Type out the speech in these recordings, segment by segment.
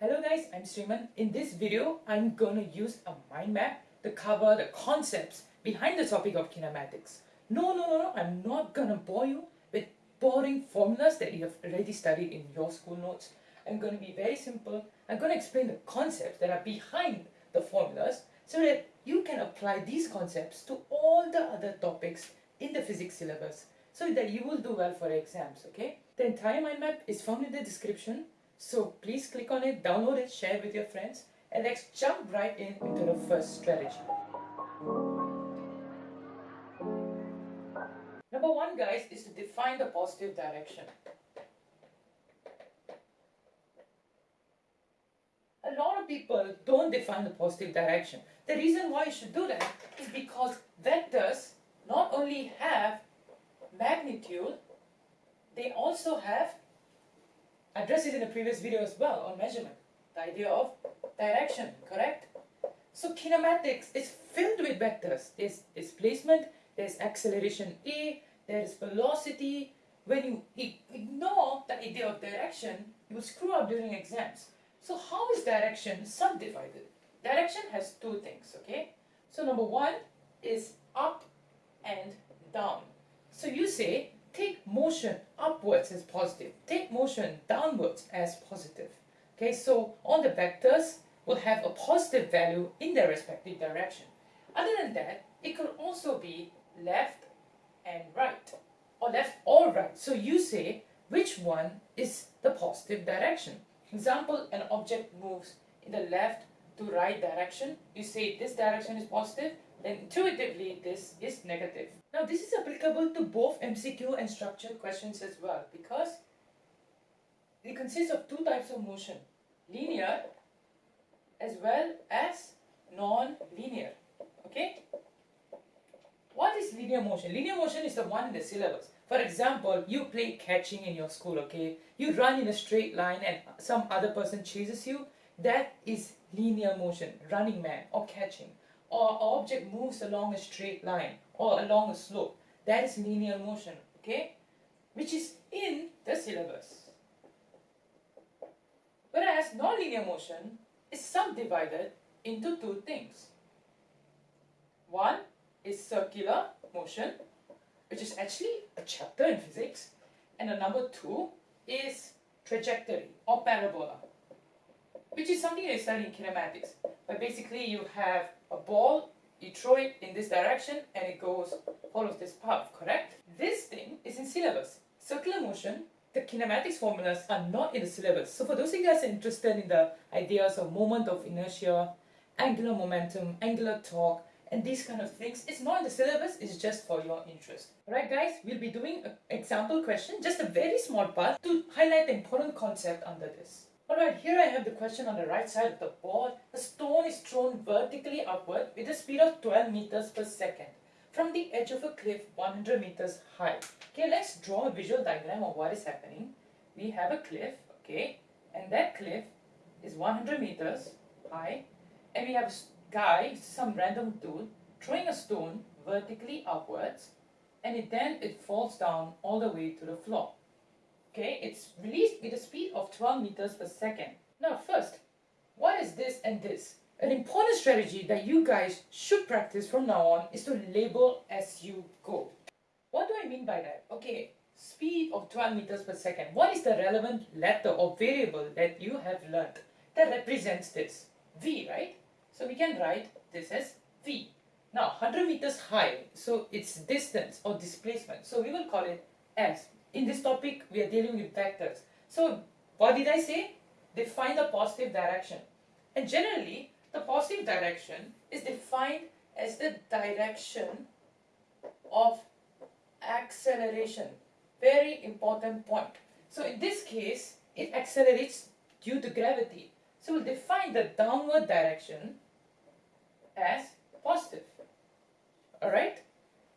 Hello guys, I'm Sriman. In this video, I'm gonna use a mind map to cover the concepts behind the topic of kinematics. No, no, no, no, I'm not gonna bore you with boring formulas that you have already studied in your school notes. I'm gonna be very simple. I'm gonna explain the concepts that are behind the formulas so that you can apply these concepts to all the other topics in the physics syllabus so that you will do well for exams, okay? The entire mind map is found in the description so please click on it, download it, share it with your friends, and let's jump right in into the first strategy. Number one, guys, is to define the positive direction. A lot of people don't define the positive direction. The reason why you should do that is because vectors not only have magnitude, they also have addressed it in the previous video as well on measurement. The idea of direction, correct? So kinematics is filled with vectors. There's displacement, there's acceleration A, there's velocity. When you ignore the idea of direction, you will screw up during exams. So how is direction subdivided? Direction has two things, okay? So number one is up and down. So you say take motion upwards as positive, take motion downwards as positive. Okay, so all the vectors will have a positive value in their respective direction. Other than that, it could also be left and right, or left or right. So you say which one is the positive direction. Example, an object moves in the left to right direction. You say this direction is positive, then intuitively this is negative. Now this is applicable to both MCQ and structured questions as well because it consists of two types of motion, linear as well as non-linear. Okay? What is linear motion? Linear motion is the one in the syllabus. For example, you play catching in your school, okay? You run in a straight line and some other person chases you. That is linear motion, running man or catching or object moves along a straight line or along a slope. That is linear motion, okay? Which is in the syllabus. Whereas nonlinear motion is subdivided into two things. One is circular motion, which is actually a chapter in physics, and the number two is trajectory or parabola, which is something you study in kinematics. But basically you have a ball, you throw it in this direction and it goes, follows this path, correct? This thing is in syllabus. Circular motion, the kinematics formulas are not in the syllabus. So for those of you guys interested in the ideas of moment of inertia, angular momentum, angular torque, and these kind of things, it's not in the syllabus, it's just for your interest. Alright guys, we'll be doing an example question, just a very small part to highlight the important concept under this. Oh, Alright, here I have the question on the right side of the board. A stone is thrown vertically upward with a speed of 12 meters per second from the edge of a cliff 100 meters high. Okay, let's draw a visual diagram of what is happening. We have a cliff, okay, and that cliff is 100 meters high and we have a guy, some random dude, throwing a stone vertically upwards and it then it falls down all the way to the floor. Okay, it's released with a speed of 12 meters per second. Now first, what is this and this? An important strategy that you guys should practice from now on is to label as you go. What do I mean by that? Okay, speed of 12 meters per second. What is the relevant letter or variable that you have learned that represents this? V, right? So we can write this as V. Now, 100 meters high, so it's distance or displacement. So we will call it S in this topic, we are dealing with vectors. So, what did I say? Define the positive direction. And generally, the positive direction is defined as the direction of acceleration. Very important point. So in this case, it accelerates due to gravity. So we'll define the downward direction as positive. Alright?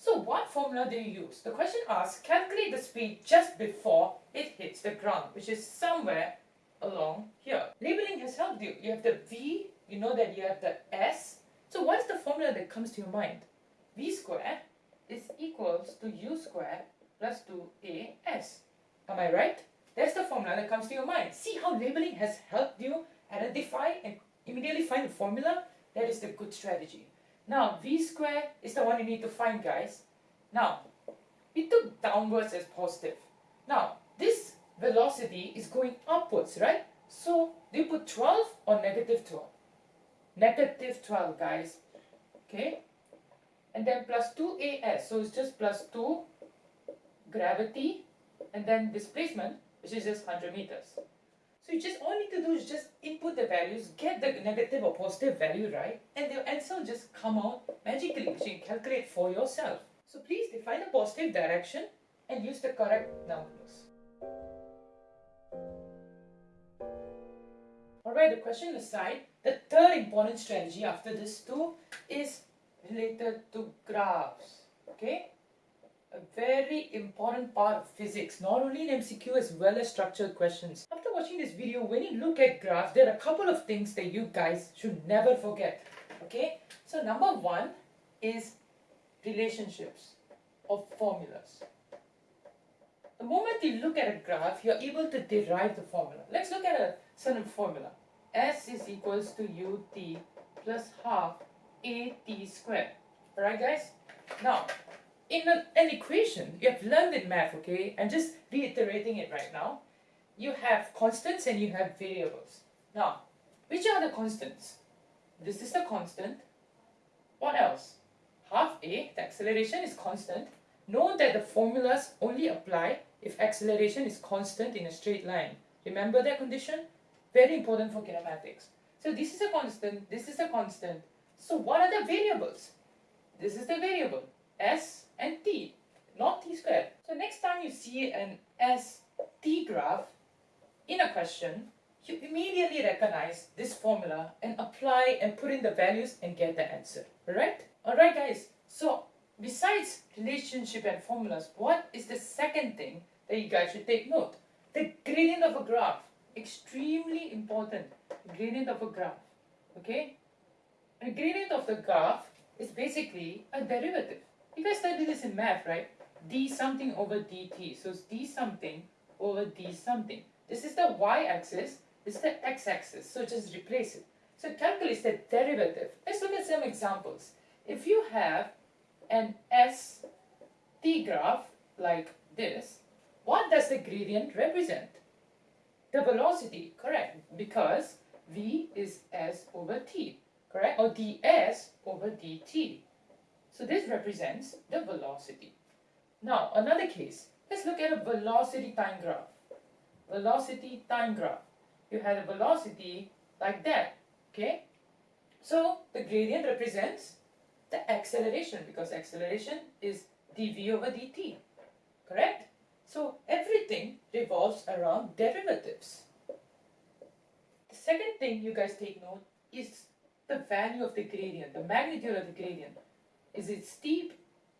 So what formula do you use? The question asks, calculate the speed just before it hits the ground, which is somewhere along here. Labeling has helped you. You have the V, you know that you have the S. So what is the formula that comes to your mind? V squared is equals to U squared plus 2AS. Am I right? That's the formula that comes to your mind. See how labeling has helped you identify and immediately find the formula, that is the good strategy. Now, v square is the one you need to find, guys. Now, we took downwards as positive. Now, this velocity is going upwards, right? So, do you put 12 or negative 12? Negative 12, guys. Okay? And then plus 2as, so it's just plus 2 gravity and then displacement, which is just 100 meters. So you just all you need to do is just input the values, get the negative or positive value right, and the answer will just come out magically, which you can calculate for yourself. So please define a positive direction and use the correct numbers. Alright, the question aside, the third important strategy after this two is related to graphs. Okay? A very important part of physics, not only in MCQ as well as structured questions. After watching this video, when you look at graphs, there are a couple of things that you guys should never forget. Okay, so number one is relationships of formulas. The moment you look at a graph, you're able to derive the formula. Let's look at a certain formula. S is equals to ut plus half at squared. Alright guys? Now, in a, an equation, you have learned in math, okay? I'm just reiterating it right now. You have constants and you have variables. Now, which are the constants? This is the constant. What else? Half a, the acceleration is constant. Note that the formulas only apply if acceleration is constant in a straight line. Remember that condition? Very important for kinematics. So this is a constant, this is a constant. So what are the variables? This is the variable, s and t, not t squared. So next time you see an ST graph in a question, you immediately recognize this formula and apply and put in the values and get the answer. Alright? Alright guys, so besides relationship and formulas, what is the second thing that you guys should take note? The gradient of a graph. Extremely important. Gradient of a graph. Okay? A gradient of the graph is basically a derivative. You guys studied this in math, right? d something over dt. So it's d something over d something. This is the y-axis, this is the x-axis. So just replace it. So calculate the derivative. Let's look at some examples. If you have an S t graph like this, what does the gradient represent? The velocity, correct, because v is s over t, correct, or ds over dt. So this represents the velocity. Now, another case. Let's look at a velocity time graph. Velocity time graph. You had a velocity like that, okay? So, the gradient represents the acceleration because acceleration is dv over dt, correct? So, everything revolves around derivatives. The second thing you guys take note is the value of the gradient, the magnitude of the gradient. Is it steep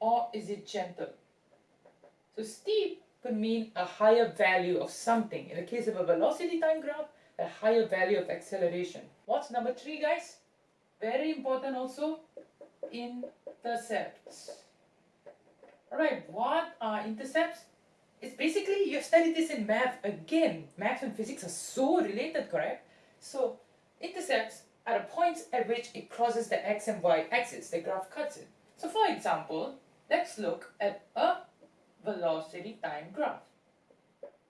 or is it gentle? So steep could mean a higher value of something. In the case of a velocity time graph, a higher value of acceleration. What's number three, guys? Very important also, intercepts. Alright, what are intercepts? It's basically, you have studied this in math again. Math and physics are so related, correct? So, intercepts are the points at which it crosses the x and y axis, the graph cuts it. So for example, let's look at a velocity time graph.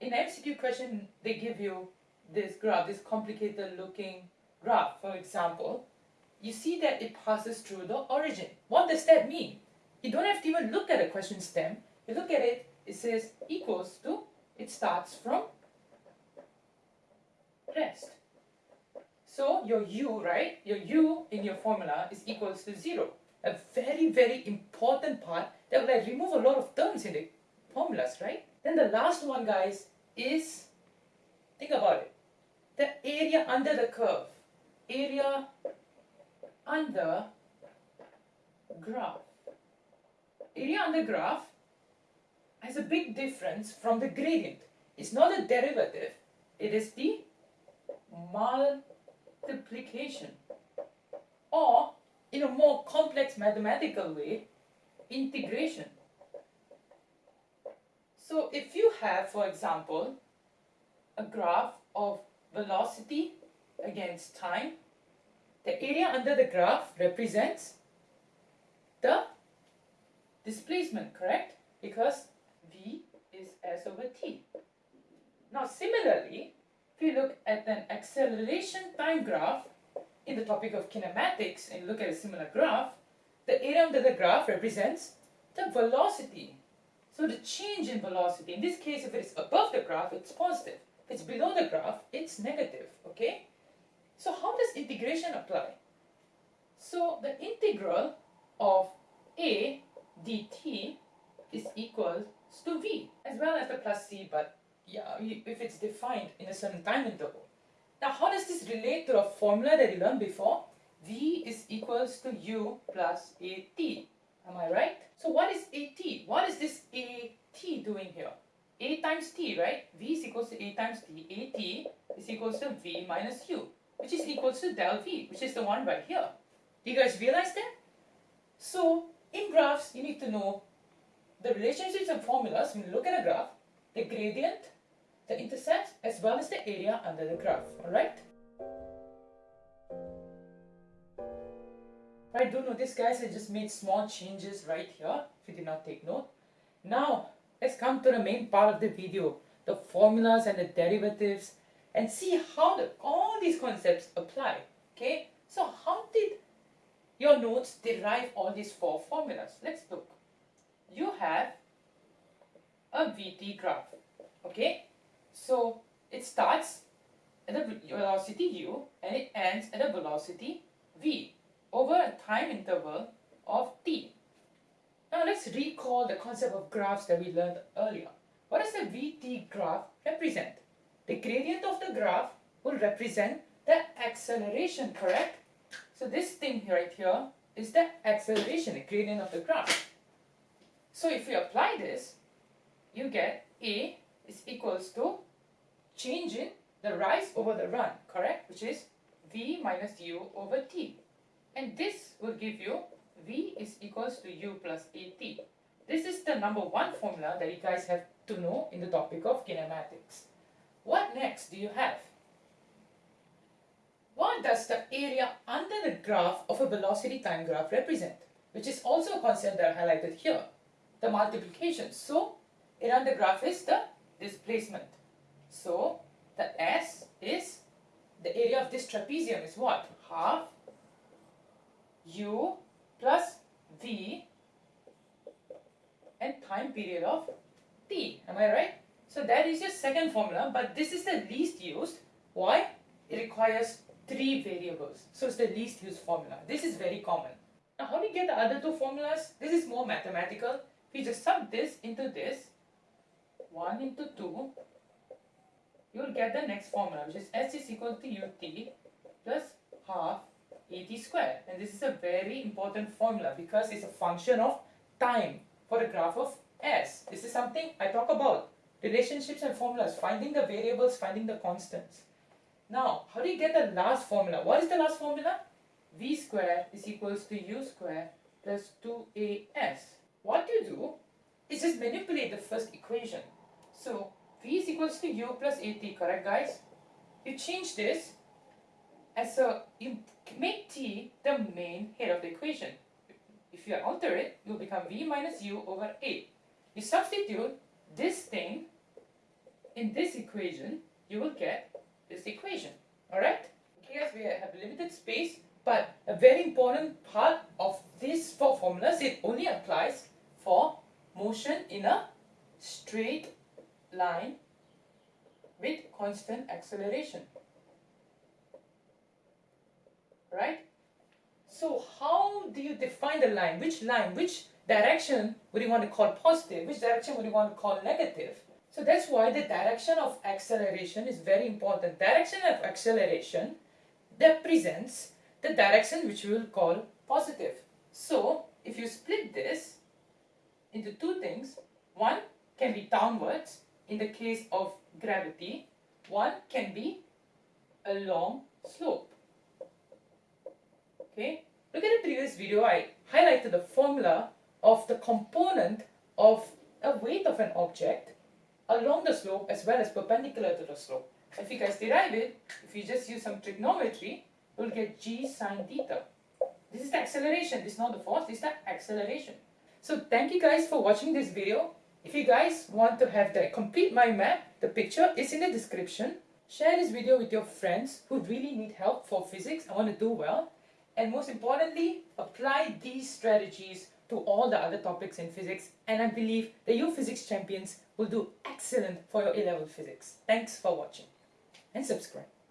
In MCQ question, they give you this graph, this complicated looking graph. For example, you see that it passes through the origin. What does that mean? You don't have to even look at the question stem. You look at it, it says equals to, it starts from rest. So your u, right, your u in your formula is equals to 0 a very, very important part that will like remove a lot of terms in the formulas, right? Then the last one, guys, is, think about it, the area under the curve. Area under graph. Area under graph has a big difference from the gradient. It's not a derivative, it is the multiplication or in a more complex mathematical way, integration. So if you have, for example, a graph of velocity against time. The area under the graph represents the displacement, correct? Because v is s over t. Now similarly, if you look at an acceleration time graph in the topic of kinematics and look at a similar graph, the area under the graph represents the velocity. So the change in velocity, in this case if it is above the graph, it's positive. If it's below the graph, it's negative, okay? So how does integration apply? So the integral of a dt is equal to v as well as the plus c but yeah if it's defined in a certain time interval. Now how does this relate to a formula that you learned before? v is equals to u plus at. Am I right? So what is at? What is this at doing here? a times t, right? v is equals to a times t. at is equals to v minus u, which is equals to del v, which is the one right here. Do you guys realize that? So in graphs, you need to know the relationships and formulas when you look at a graph, the gradient, the intercept, as well as the area under the graph, alright? Right, do notice guys, I just made small changes right here, if you did not take note. Now, let's come to the main part of the video, the formulas and the derivatives, and see how the, all these concepts apply, okay? So how did your notes derive all these four formulas. Let's look. You have a VT graph. Okay? So it starts at a velocity u and it ends at a velocity v over a time interval of t. Now let's recall the concept of graphs that we learned earlier. What does the VT graph represent? The gradient of the graph will represent the acceleration, correct? So this thing right here is the acceleration, the gradient of the graph. So if we apply this, you get A is equals to change in the rise over the run, correct? Which is V minus U over T. And this will give you V is equals to U plus AT. This is the number one formula that you guys have to know in the topic of kinematics. What next do you have? What does the area under the graph of a velocity time graph represent? Which is also a concept that I highlighted here, the multiplication. So, area under the graph is the displacement. So, the S is, the area of this trapezium is what? Half U plus V and time period of T. Am I right? So that is your second formula, but this is the least used. Why? It requires three variables. So it's the least used formula. This is very common. Now how do you get the other two formulas? This is more mathematical. We just sub this into this, 1 into 2, you will get the next formula which is S is equal to ut plus half at squared. And this is a very important formula because it's a function of time for the graph of S. This is something I talk about. Relationships and formulas, finding the variables, finding the constants. Now, how do you get the last formula? What is the last formula? v square is equals to u square plus 2as. What you do is just manipulate the first equation. So, v is equals to u plus at, correct guys? You change this as a, you make t the main head of the equation. If you alter it, will become v minus u over a. You substitute this thing in this equation, you will get this equation. Alright? Guys, we have limited space, but a very important part of these four formulas, it only applies for motion in a straight line with constant acceleration. Right? So how do you define the line? Which line, which direction would you want to call positive? Which direction would you want to call negative? So that's why the direction of acceleration is very important. Direction of acceleration represents the direction which we will call positive. So if you split this into two things, one can be downwards in the case of gravity, one can be a long slope. Okay, look at the previous video, I highlighted the formula of the component of a weight of an object along the slope as well as perpendicular to the slope. If you guys derive it, if you just use some trigonometry, you'll get g sine theta. This is the acceleration, this is not the force, this is the acceleration. So thank you guys for watching this video. If you guys want to have the complete mind map, the picture is in the description. Share this video with your friends who really need help for physics and want to do well. And most importantly, apply these strategies to all the other topics in physics. And I believe that you physics champions will do excellent for your A-level physics. Thanks for watching and subscribe.